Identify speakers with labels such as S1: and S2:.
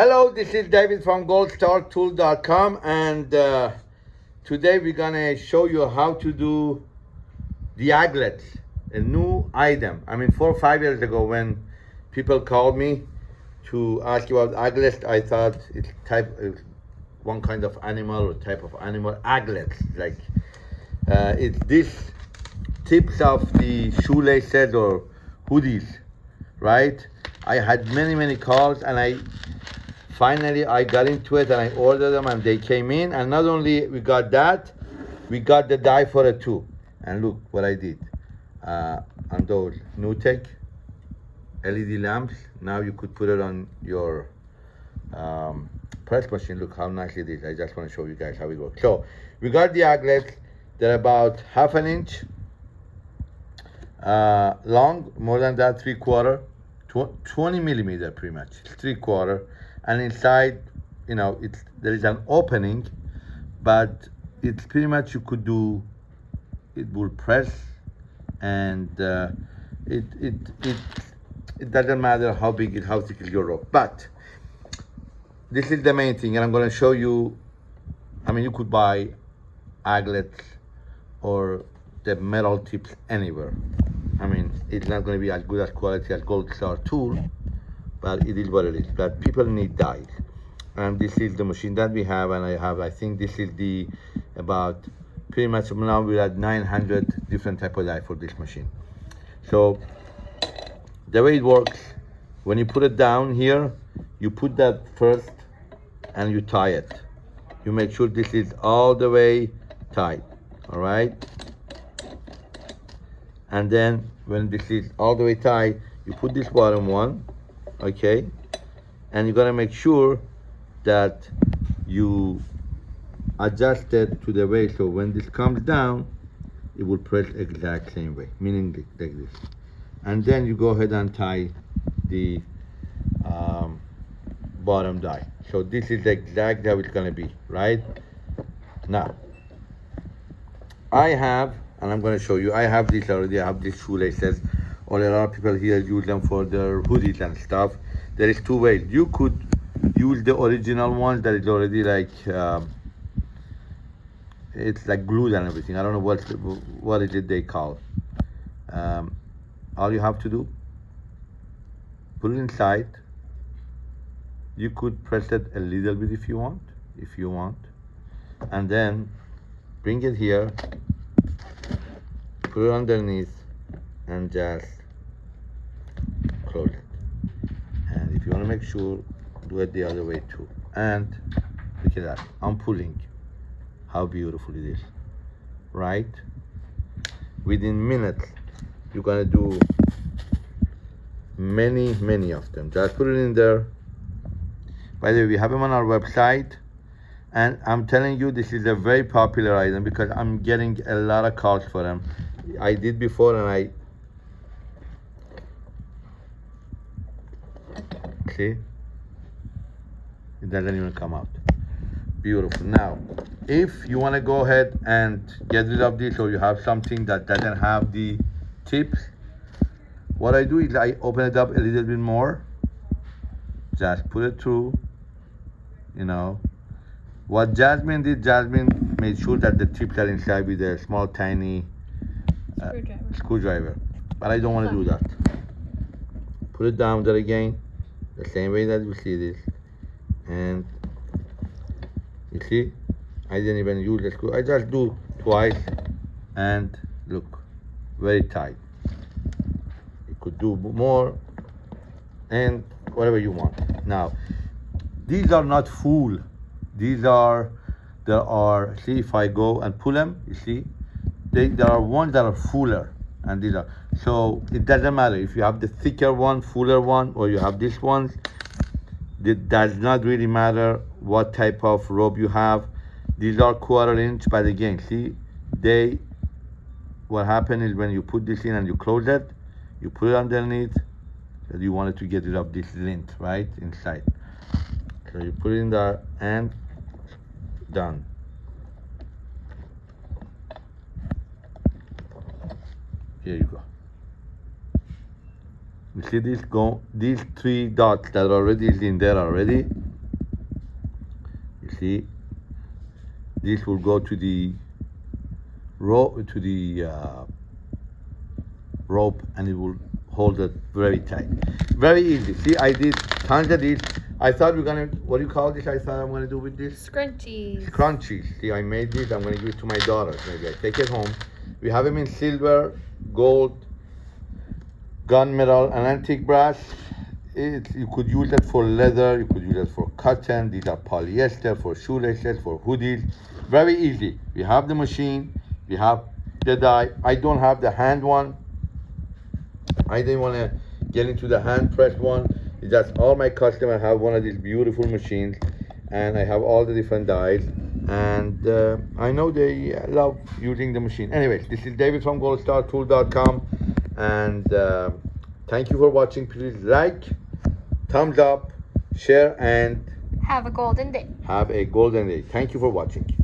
S1: Hello, this is David from goldstartool.com and uh, today we're gonna show you how to do the aglets, a new item. I mean, four or five years ago when people called me to ask about aglets, I thought it's type of one kind of animal or type of animal, aglets, like uh, it's this tips of the shoelaces or hoodies, right? I had many, many calls and I finally I got into it and I ordered them and they came in and not only we got that, we got the die for it too. And look what I did. Uh, on those NewTek LED lamps, now you could put it on your um, press machine. Look how nice it is. I just want to show you guys how it works. So we got the aglets. They're about half an inch uh, long, more than that, three quarter, tw 20 millimeter pretty much, three quarter and inside you know it's there is an opening but it's pretty much you could do it will press and uh, it, it it it doesn't matter how big it how thick is your rope. But this is the main thing and i'm going to show you i mean you could buy aglets or the metal tips anywhere. I mean it's not going to be as good as quality as gold star tool but it is what it is. But people need dies and this is the machine that we have and i have i think this is the about pretty much now we're at 900 different type of die for this machine. So the way it works when you put it down here you put that first and you tie it. You make sure this is all the way tight all right? And then when this is all the way tight you put this bottom one okay? And you're gonna make sure that you adjust it to the way so when this comes down it will press exact same way meaning like this. And then you go ahead and tie the um, bottom die. So this is exactly how it's gonna be right? Now I have and I'm gonna show you I have this already I have these shoelaces or a lot of people here use them for their hoodies and stuff. There is two ways. You could use the original one that is already like um, it's like glued and everything. I don't know what what is it they call. Um, all you have to do put it inside. You could press it a little bit if you want if you want. And then bring it here put it underneath and just close it and if you want to make sure do it the other way too. And look at that I'm pulling. How beautiful it is right? Within minutes you're gonna do many many of them. Just put it in there. By the way we have them on our website. And I'm telling you this is a very popular item because I'm getting a lot of calls for them. I did before and I see? It doesn't even come out. Beautiful. Now if you want to go ahead and get rid of this or you have something that doesn't have the tips what I do is I open it up a little bit more. Just put it through you know. What Jasmine did Jasmine made sure that the tips are inside with a small tiny uh, screwdriver. screwdriver. But I don't want to do that. Put it down there again the same way that you see this. And you see I didn't even use the screw. I just do twice and look very tight. You could do more and whatever you want. Now these are not full. These are there are see if I go and pull them you see they, there are ones that are fuller and these are so it doesn't matter. If you have the thicker one fuller one or you have this one it does not really matter what type of rope you have. These are quarter inch but again see they what happened is when you put this in and you close it you put it underneath so you wanted to get rid of this lint right inside. So you put it in there and done Here you go. You see these go these three dots that already is in there already? You see? This will go to the rope to the uh, rope and it will hold it very tight. Very easy. See i did tons of these i thought we are gonna what do you call this? I thought i'm gonna do with this?
S2: Scrunchies.
S1: crunchies see i made these i'm gonna give it to my daughters. Maybe i take it home we have them in silver gold gunmetal and antique brass. It, you could use it for leather you could use it for cotton. These are polyester for shoelaces for hoodies. Very easy. We have the machine. We have the die. I don't have the hand one. I didn't want to get into the hand pressed one. It's just all my customers have one of these beautiful machines and i have all the different dies and uh, i know they love using the machine. Anyways this is david from goldstartool.com and uh, thank you for watching. Please like thumbs up share and
S2: Have a golden day.
S1: have a golden day. Thank you for watching